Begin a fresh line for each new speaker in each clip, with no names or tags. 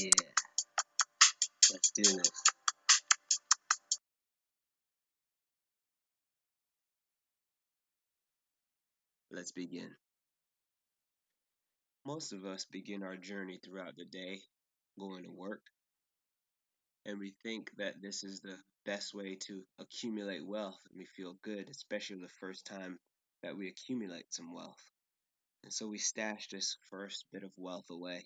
Yeah, let's do this. Let's begin. Most of us begin our journey throughout the day going to work, and we think that this is the best way to accumulate wealth, and we feel good, especially the first time that we accumulate some wealth. And so we stash this first bit of wealth away,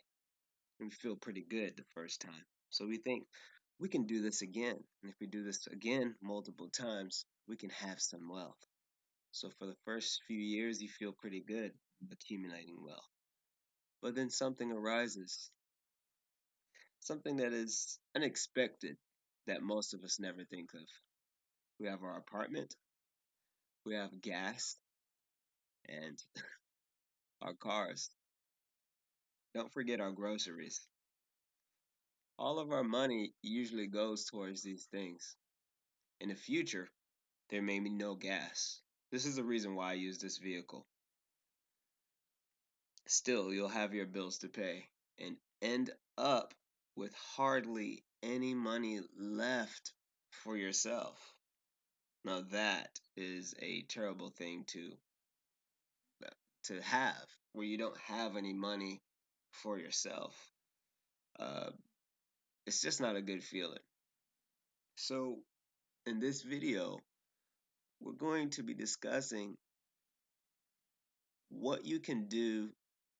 we feel pretty good the first time. So we think we can do this again, and if we do this again multiple times, we can have some wealth. So for the first few years, you feel pretty good accumulating wealth. But then something arises, something that is unexpected that most of us never think of. We have our apartment, we have gas, and our cars. Don't forget our groceries. All of our money usually goes towards these things. In the future, there may be no gas. This is the reason why I use this vehicle. Still, you'll have your bills to pay and end up with hardly any money left for yourself. Now that is a terrible thing to to have, where you don't have any money for yourself. Uh, it's just not a good feeling. So, in this video, we're going to be discussing what you can do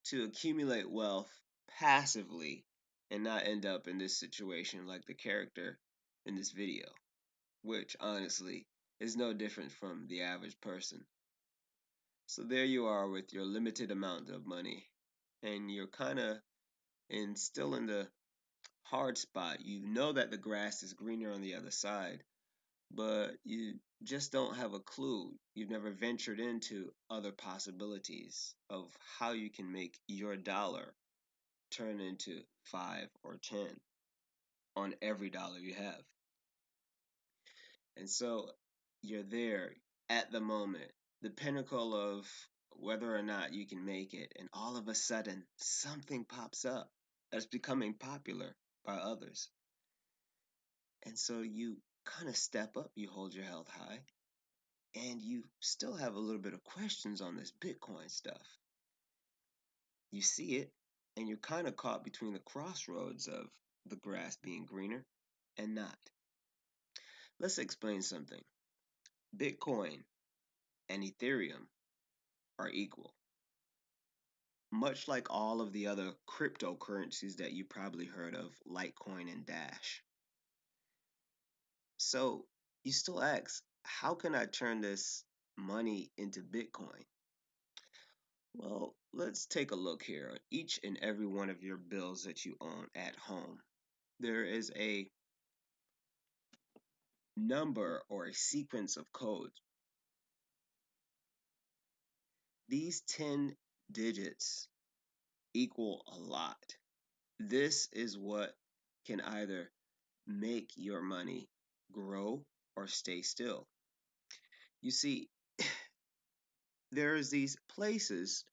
to accumulate wealth passively and not end up in this situation like the character in this video, which honestly is no different from the average person. So there you are with your limited amount of money, and you're kind of in still in the hard spot. You know that the grass is greener on the other side, but you just don't have a clue. You've never ventured into other possibilities of how you can make your dollar turn into five or ten on every dollar you have. And so you're there at the moment, the pinnacle of whether or not you can make it, and all of a sudden something pops up that's becoming popular by others. And so you kind of step up, you hold your health high, and you still have a little bit of questions on this Bitcoin stuff. You see it, and you're kind of caught between the crossroads of the grass being greener and not. Let's explain something. Bitcoin and Ethereum are equal. Much like all of the other cryptocurrencies that you probably heard of, Litecoin and Dash. So you still ask, how can I turn this money into Bitcoin? Well, let's take a look here. Each and every one of your bills that you own at home, there is a number or a sequence of codes. These 10 digits equal a lot. This is what can either make your money grow or stay still. You see, there's these places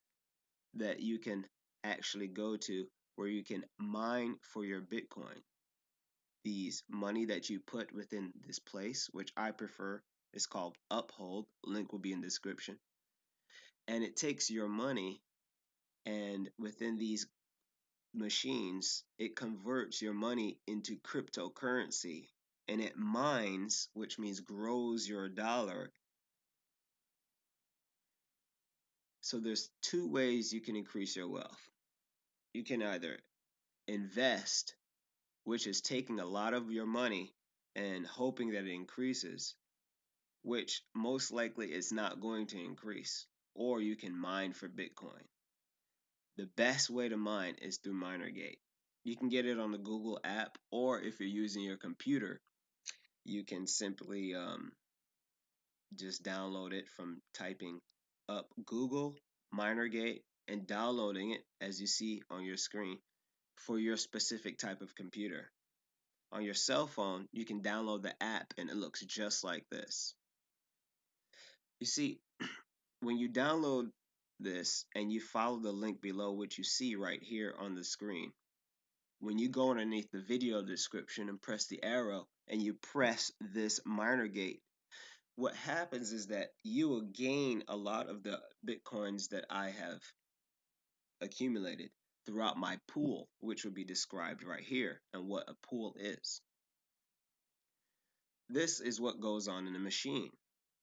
that you can actually go to where you can mine for your Bitcoin. These money that you put within this place, which I prefer, is called Uphold. Link will be in the description. And it takes your money and within these machines, it converts your money into cryptocurrency and it mines, which means grows your dollar So there's two ways you can increase your wealth. You can either invest, which is taking a lot of your money and hoping that it increases, which most likely is not going to increase, or you can mine for Bitcoin. The best way to mine is through MinerGate. You can get it on the Google app, or if you're using your computer, you can simply um, just download it from typing up Google MinerGate and downloading it as you see on your screen for your specific type of computer. On your cell phone, you can download the app and it looks just like this. You see, when you download this and you follow the link below, which you see right here on the screen, when you go underneath the video description and press the arrow and you press this MinerGate, what happens is that you will gain a lot of the bitcoins that I have accumulated throughout my pool, which will be described right here and what a pool is. This is what goes on in the machine.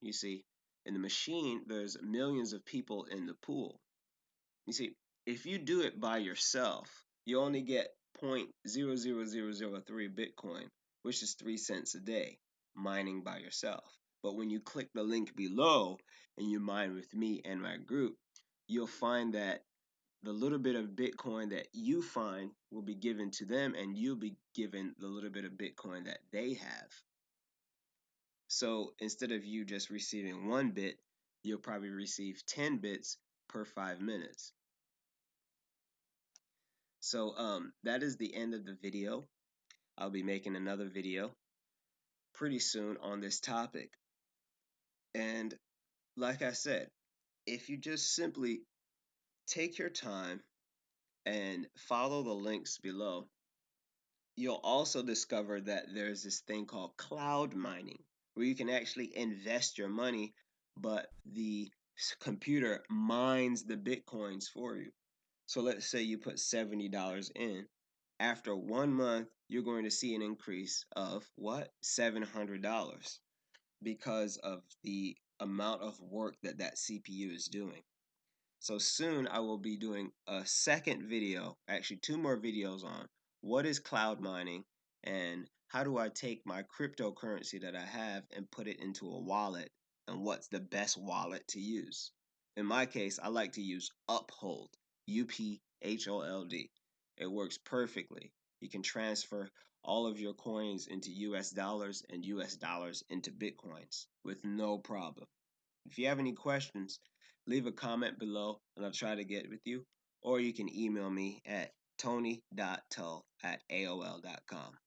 You see, in the machine, there's millions of people in the pool. You see, if you do it by yourself, you only get 0.00003 Bitcoin, which is 3 cents a day, mining by yourself. But when you click the link below and you mine with me and my group, you'll find that the little bit of Bitcoin that you find will be given to them, and you'll be given the little bit of Bitcoin that they have. So instead of you just receiving one bit, you'll probably receive 10 bits per five minutes. So um, that is the end of the video. I'll be making another video pretty soon on this topic. And like I said, if you just simply take your time and follow the links below, you'll also discover that there's this thing called cloud mining where you can actually invest your money, but the computer mines the bitcoins for you. So let's say you put $70 in. After one month, you're going to see an increase of what? $700 because of the amount of work that that CPU is doing. So soon I will be doing a second video, actually two more videos on what is cloud mining and how do I take my cryptocurrency that I have and put it into a wallet and what's the best wallet to use. In my case, I like to use Uphold, U P H O L D. It works perfectly. You can transfer all of your coins into US dollars and US dollars into Bitcoins with no problem. If you have any questions, leave a comment below and I'll try to get with you. Or you can email me at tony.tull at AOL.com.